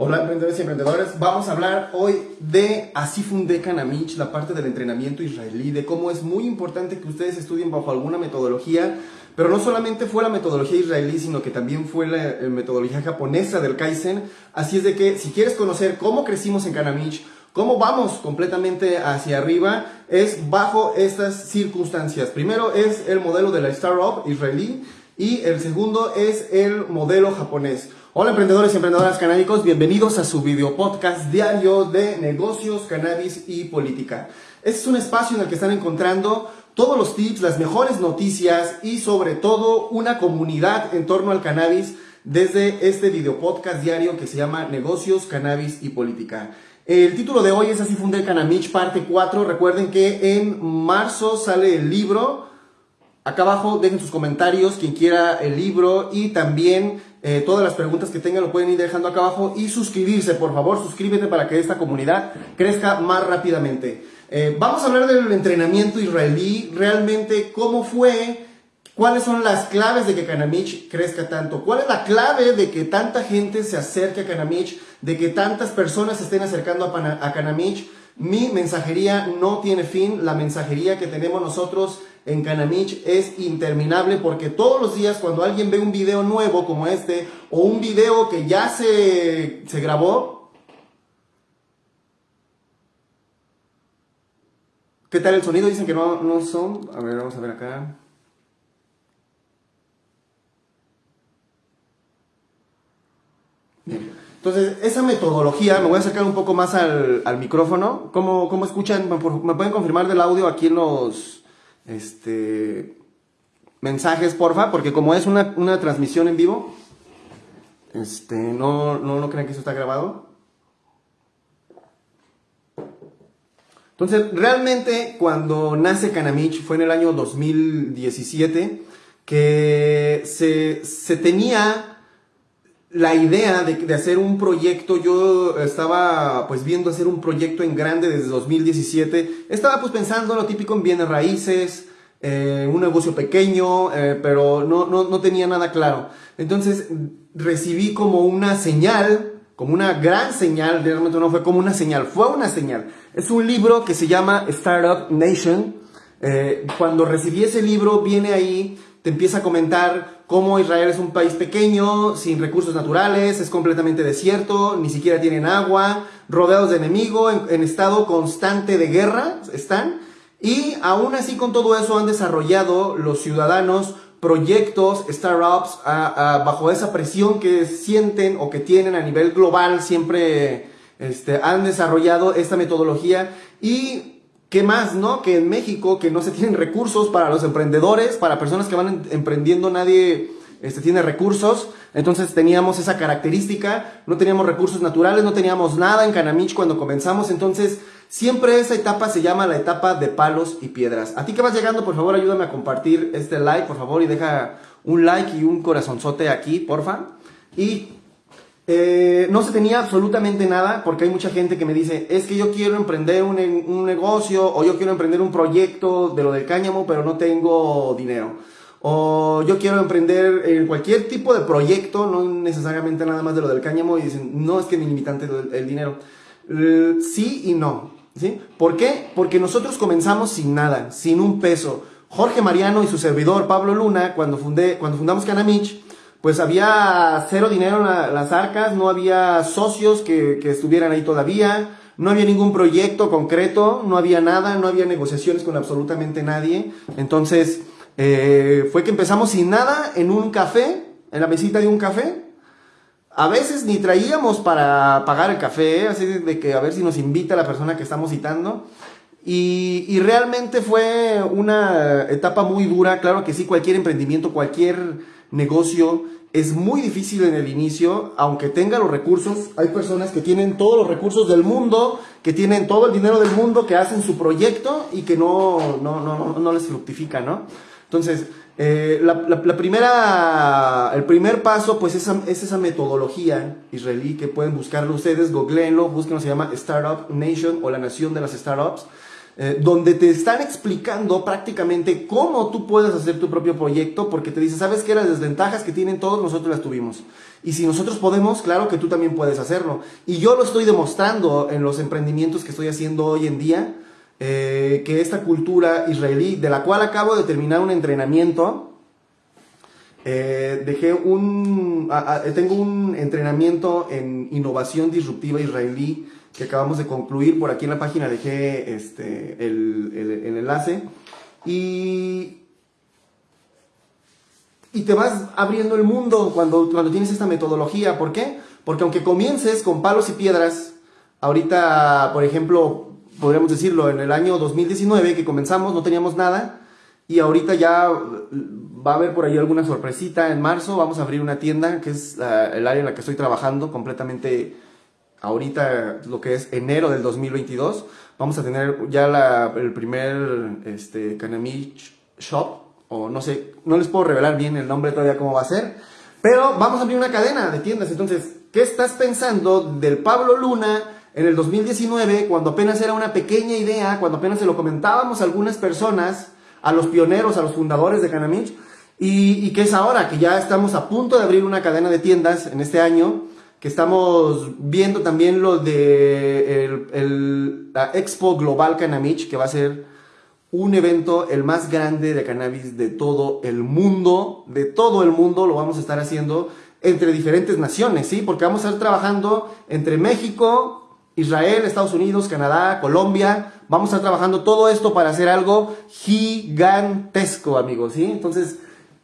Hola emprendedores y emprendedores, vamos a hablar hoy de Así fundé Kanamich, la parte del entrenamiento israelí, de cómo es muy importante que ustedes estudien bajo alguna metodología, pero no solamente fue la metodología israelí, sino que también fue la eh, metodología japonesa del Kaizen, así es de que si quieres conocer cómo crecimos en Kanamich, cómo vamos completamente hacia arriba, es bajo estas circunstancias. Primero es el modelo de la startup israelí y el segundo es el modelo japonés. Hola emprendedores y emprendedoras canábicos, bienvenidos a su video podcast diario de negocios, cannabis y política. Este es un espacio en el que están encontrando todos los tips, las mejores noticias y sobre todo una comunidad en torno al cannabis desde este video podcast diario que se llama Negocios, Cannabis y Política. El título de hoy es Así fundé Canamich, parte 4. Recuerden que en marzo sale el libro. Acá abajo dejen sus comentarios, quien quiera el libro y también eh, todas las preguntas que tengan lo pueden ir dejando acá abajo y suscribirse, por favor, suscríbete para que esta comunidad crezca más rápidamente. Eh, vamos a hablar del entrenamiento israelí, realmente cómo fue, cuáles son las claves de que Kanamich crezca tanto, cuál es la clave de que tanta gente se acerque a Kanamich, de que tantas personas se estén acercando a, a Kanamich. Mi mensajería no tiene fin, la mensajería que tenemos nosotros en Canamich es interminable porque todos los días cuando alguien ve un video nuevo como este o un video que ya se, se grabó, ¿qué tal el sonido? Dicen que no, no son. A ver, vamos a ver acá. Entonces, esa metodología, me voy a acercar un poco más al, al micrófono. ¿Cómo, ¿Cómo, escuchan? ¿Me pueden confirmar del audio aquí en los, este, mensajes, porfa, porque como es una, transmisión en vivo, este, no, no, no crean que eso está grabado. Entonces, realmente cuando nace Kanamich fue en el año 2017 que se, se tenía la idea de, hacer un proyecto, yo estaba pues viendo hacer un proyecto en grande desde 2017, estaba pues pensando lo típico en bienes raíces, eh, un negocio pequeño, eh, pero no, no, no, tenía nada claro. Entonces recibí como una señal, como una gran señal, realmente no fue como una señal, fue una señal. Es un libro que se llama Startup Nation. Eh, cuando recibí ese libro viene ahí te empieza a comentar cómo Israel es un país pequeño, sin recursos naturales, es completamente desierto, ni siquiera tienen agua, rodeados de enemigos, en, estado constante de guerra están. Y aún así con todo eso han desarrollado los ciudadanos proyectos, startups, bajo esa presión que sienten o que tienen a nivel global, siempre este, han desarrollado esta metodología y ¿Qué más, no? Que en México, que no se tienen recursos para los emprendedores, para personas que van emprendiendo, nadie este, tiene recursos. Entonces teníamos esa característica, no teníamos recursos naturales, no teníamos nada en Canamich cuando comenzamos. Entonces, siempre esa etapa se llama la etapa de palos y piedras. A ti que vas llegando, por favor, ayúdame a compartir este like, por favor, y deja un like y un corazonzote aquí, porfa. Y eh, no se tenía absolutamente nada porque hay mucha gente que me dice, es que yo quiero emprender un, un, negocio o yo quiero emprender un proyecto de lo del cáñamo, pero no tengo dinero. O yo quiero emprender en cualquier tipo de proyecto, no necesariamente nada más de lo del cáñamo, y dicen, no es que mi limitante el dinero. Sí y no. ¿sí? ¿Por qué? Porque nosotros comenzamos sin nada, sin un peso. Jorge Mariano y su servidor Pablo Luna, cuando, fundé, cuando fundamos Canamich, pues había cero dinero en las arcas, no había socios que, estuvieran ahí todavía, no había ningún proyecto concreto, no había nada, no había negociaciones con absolutamente nadie. Entonces, eh, fue que empezamos sin nada en un café, en la mesita de un café. A veces ni traíamos para pagar el café, así de que a ver si nos invita la persona que estamos citando. Y, realmente fue una etapa muy dura. Claro que sí, cualquier emprendimiento, cualquier negocio es muy difícil en el inicio, aunque tenga los recursos. Hay personas que tienen todos los recursos del mundo, que tienen todo el dinero del mundo, que hacen su proyecto y que no, no, no, no les fructifica, ¿no? Entonces, eh, la, primera, el primer paso, pues esa, es esa metodología israelí que pueden buscarlo ustedes, googleenlo, busquen, se llama Startup Nation o la nación de las startups. Eh, donde te están explicando prácticamente cómo tú puedes hacer tu propio proyecto, porque te dice, ¿sabes qué? Las desventajas que tienen todos nosotros las tuvimos. Y si nosotros podemos, claro que tú también puedes hacerlo. Y yo lo estoy demostrando en los emprendimientos que estoy haciendo hoy en día, eh, que esta cultura israelí, de la cual acabo de terminar un entrenamiento, eh, dejé un, tengo un entrenamiento en innovación disruptiva israelí que acabamos de concluir. Por aquí en la página dejé este, el, el, enlace. Y, y te vas abriendo el mundo cuando, cuando tienes esta metodología. ¿Por qué? Porque aunque comiences con palos y piedras, ahorita, por ejemplo, podríamos decirlo, en el año 2019 que comenzamos no teníamos nada y ahorita ya va a haber por ahí alguna sorpresita en marzo. Vamos a abrir una tienda que es el área en la que estoy trabajando completamente ahorita lo que es enero del 2022, vamos a tener ya el primer este, Kanamich Shop, o no sé, no les puedo revelar bien el nombre todavía cómo va a ser, pero vamos a abrir una cadena de tiendas. Entonces, ¿qué estás pensando del Pablo Luna en el 2019, cuando apenas era una pequeña idea, cuando apenas se lo comentábamos a algunas personas, a los pioneros, a los fundadores de Kanamich, y, y qué es ahora, que ya estamos a punto de abrir una cadena de tiendas en este año, que estamos viendo también lo de el, la Expo Global Canamich, que va a ser un evento el más grande de cannabis de todo el mundo, de todo el mundo lo vamos a estar haciendo entre diferentes naciones, ¿sí? Porque vamos a estar trabajando entre México, Israel, Estados Unidos, Canadá, Colombia, vamos a estar trabajando todo esto para hacer algo gigantesco, amigos, ¿sí? Entonces,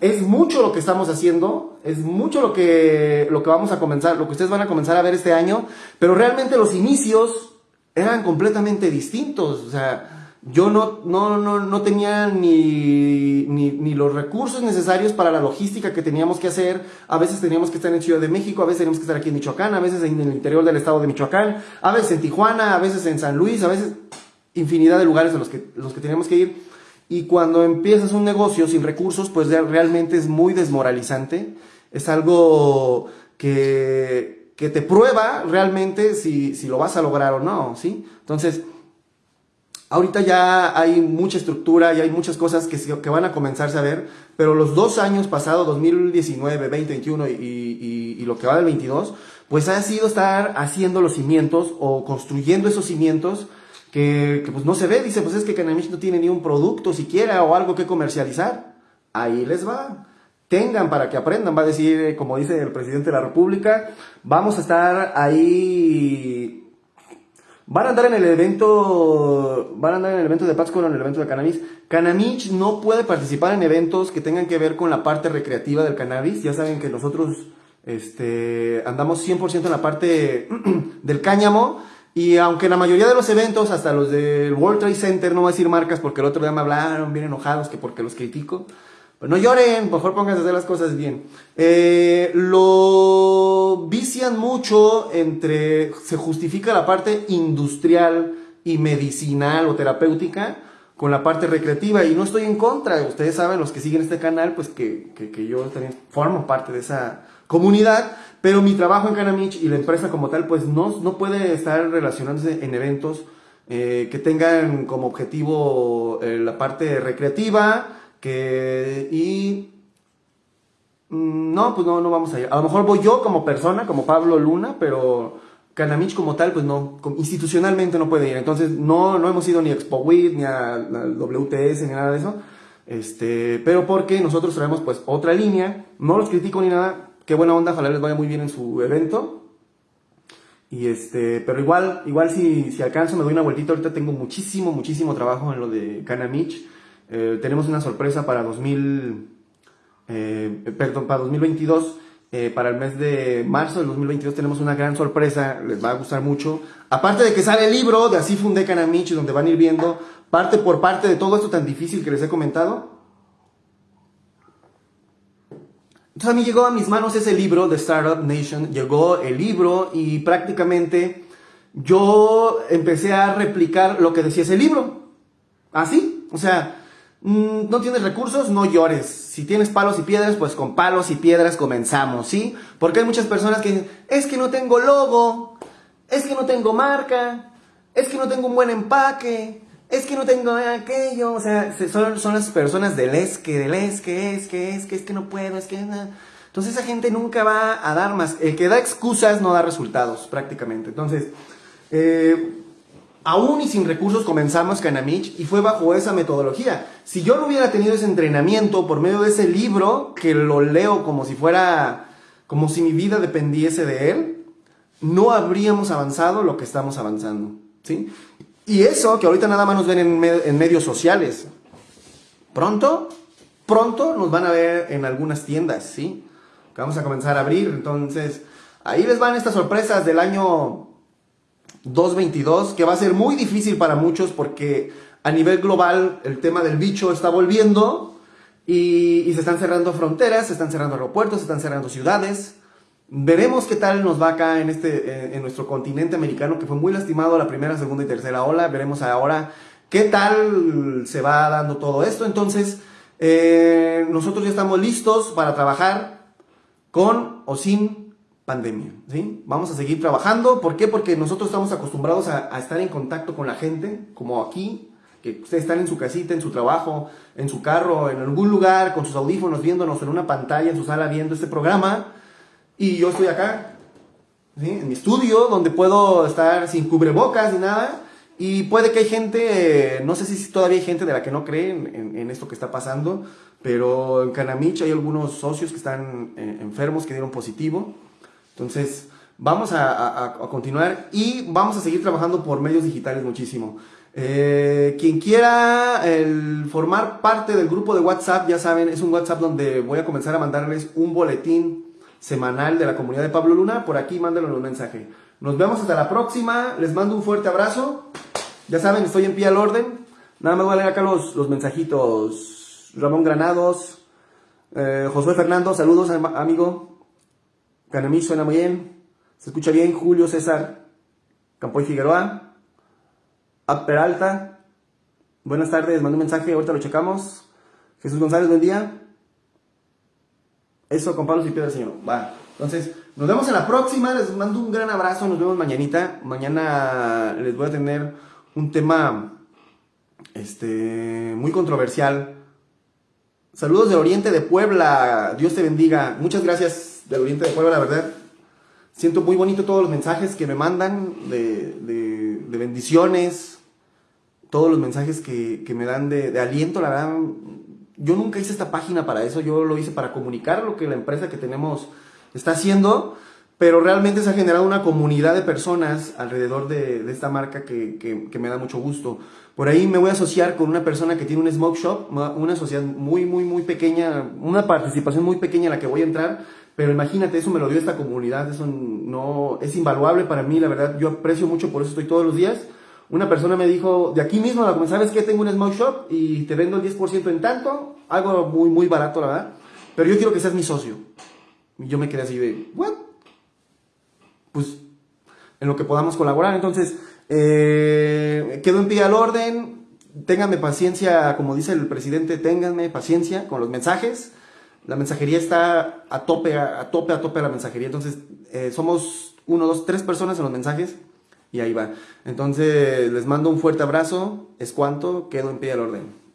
es mucho lo que estamos haciendo, es mucho lo que, lo que vamos a comenzar, lo que ustedes van a comenzar a ver este año, pero realmente los inicios eran completamente distintos, o sea, yo no, no, no, no tenía ni, ni, los recursos necesarios para la logística que teníamos que hacer. A veces teníamos que estar en Ciudad de México, a veces teníamos que estar aquí en Michoacán, a veces en el interior del estado de Michoacán, a veces en Tijuana, a veces en San Luis, a veces infinidad de lugares en los que, los que teníamos que ir. Y cuando empiezas un negocio sin recursos, pues realmente es muy desmoralizante. Es algo que, que te prueba realmente si, si, lo vas a lograr o no, ¿sí? Entonces, ahorita ya hay mucha estructura y hay muchas cosas que, que van a comenzarse a ver, pero los dos años pasados, 2019, 2021 y, y, y lo que va del 22, pues ha sido estar haciendo los cimientos o construyendo esos cimientos que, pues no se ve, dice, pues es que Canamich no tiene ni un producto siquiera o algo que comercializar. Ahí les va. Tengan para que aprendan, va a decir, eh, como dice el presidente de la República, vamos a estar ahí Van a andar en el evento, van a andar en el evento de Pátzcuaro, en el evento de cannabis. Canamich no puede participar en eventos que tengan que ver con la parte recreativa del cannabis. Ya saben que nosotros este, andamos 100% en la parte del cáñamo. Y aunque la mayoría de los eventos, hasta los del World Trade Center, no voy a decir marcas porque el otro día me hablaron bien enojados que porque los critico. Pues no lloren, mejor pónganse a hacer las cosas bien. Eh, lo vician mucho entre, se justifica la parte industrial y medicinal o terapéutica con la parte recreativa y no estoy en contra. Ustedes saben, los que siguen este canal, pues que, que, que yo también formo parte de esa comunidad. Pero mi trabajo en Canamich y la empresa como tal, pues no, no puede estar relacionándose en eventos eh, que tengan como objetivo eh, la parte recreativa que, y... Mm, no, pues no, no vamos a ir. A lo mejor voy yo como persona, como Pablo Luna, pero Canamich como tal, pues no, institucionalmente no puede ir. Entonces no, no hemos ido ni a Expo ni a WTS ni nada de eso. Este, pero porque nosotros traemos pues otra línea, no los critico ni nada, qué buena onda, ojalá les vaya muy bien en su evento. Y este, pero igual, igual si, si alcanzo me doy una vueltita, ahorita tengo muchísimo, muchísimo trabajo en lo de Canamich. Eh, tenemos una sorpresa para 2000, eh, perdón, para 2022. Eh, para el mes de marzo del 2022 tenemos una gran sorpresa, les va a gustar mucho. Aparte de que sale el libro de Así fundé Canamich, donde van a ir viendo parte por parte de todo esto tan difícil que les he comentado. Entonces a mí llegó a mis manos ese libro de Startup Nation, llegó el libro y prácticamente yo empecé a replicar lo que decía ese libro. Así, o sea, mm, no tienes recursos, no llores. Si tienes palos y piedras, pues con palos y piedras comenzamos, ¿sí? Porque hay muchas personas que dicen, es que no tengo logo, es que no tengo marca, es que no tengo un buen empaque, es que no tengo aquello, o sea, son, son las personas del es que, del es que, es que, es que, es que no puedo, es que... Entonces esa gente nunca va a dar más. El que da excusas no da resultados, prácticamente. Entonces, eh, aún y sin recursos comenzamos Canamich y fue bajo esa metodología. Si yo no hubiera tenido ese entrenamiento por medio de ese libro, que lo leo como si fuera, como si mi vida dependiese de él, no habríamos avanzado lo que estamos avanzando. ¿sí? Y eso que ahorita nada más nos ven en, medios sociales. Pronto, pronto nos van a ver en algunas tiendas, ¿sí? que vamos a comenzar a abrir. Entonces, ahí les van estas sorpresas del año 2022, que va a ser muy difícil para muchos porque a nivel global el tema del bicho está volviendo y, se están cerrando fronteras, se están cerrando aeropuertos, se están cerrando ciudades. Veremos qué tal nos va acá en, este, en nuestro continente americano, que fue muy lastimado la primera, segunda y tercera ola. Veremos ahora qué tal se va dando todo esto. Entonces, eh, nosotros ya estamos listos para trabajar con o sin pandemia. ¿sí? Vamos a seguir trabajando. ¿Por qué? Porque nosotros estamos acostumbrados a, estar en contacto con la gente, como aquí, que ustedes están en su casita, en su trabajo, en su carro, en algún lugar, con sus audífonos, viéndonos en una pantalla, en su sala, viendo este programa. Y yo estoy acá, ¿sí? en mi estudio, donde puedo estar sin cubrebocas ni nada. Y puede que hay gente, no sé si todavía hay gente de la que no cree en esto que está pasando, pero en Canamich hay algunos socios que están eh, enfermos, que dieron positivo. Entonces, vamos a, continuar y vamos a seguir trabajando por medios digitales muchísimo. Eh, quien quiera formar parte del grupo de WhatsApp, ya saben, es un WhatsApp donde voy a comenzar a mandarles un boletín semanal de la comunidad de Pablo Luna. Por aquí mándenlo un mensaje. Nos vemos hasta la próxima. Les mando un fuerte abrazo. Ya saben, estoy en pie al orden. Nada más voy a leer acá los, los mensajitos. Ramón Granados, eh, Josué Fernando, saludos amigo. Canamí suena muy bien. Se escucha bien. Julio César Campoy Figueroa. Ab Peralta. Buenas tardes, mandé un mensaje, ahorita lo checamos. Jesús González, buen día. Eso con Pablo y Piedra, Señor. Va. Entonces, nos vemos en la próxima. Les mando un gran abrazo. Nos vemos mañanita. Mañana les voy a tener un tema este, muy controversial Saludos del Oriente de Puebla. Dios te bendiga. Muchas gracias del Oriente de Puebla, la verdad. Siento muy bonito todos los mensajes que me mandan de, bendiciones, todos los mensajes que, me dan de, aliento, la verdad. Yo nunca hice esta página para eso, yo lo hice para comunicar lo que la empresa que tenemos está haciendo, pero realmente se ha generado una comunidad de personas alrededor de, esta marca que, que me da mucho gusto. Por ahí me voy a asociar con una persona que tiene un smoke shop, una sociedad muy, muy, muy pequeña, una participación muy pequeña en la que voy a entrar, pero imagínate, eso me lo dio esta comunidad, eso no, es invaluable para mí, la verdad, yo aprecio mucho, por eso estoy todos los días. Una persona me dijo, de aquí mismo, ¿sabes qué? Tengo un smoke shop y te vendo el 10% en tanto, algo muy, muy barato, la verdad, pero yo quiero que seas mi socio. Y yo me quedé así de, ¿what? Pues, en lo que podamos colaborar, entonces, eh, quedo en pie al orden. Ténganme paciencia, como dice el presidente, ténganme paciencia con los mensajes. La mensajería está a tope, a, tope, a tope la mensajería. Entonces, eh, somos uno, dos, tres personas en los mensajes y ahí va. Entonces, les mando un fuerte abrazo. Es cuanto, quedo en pie al orden.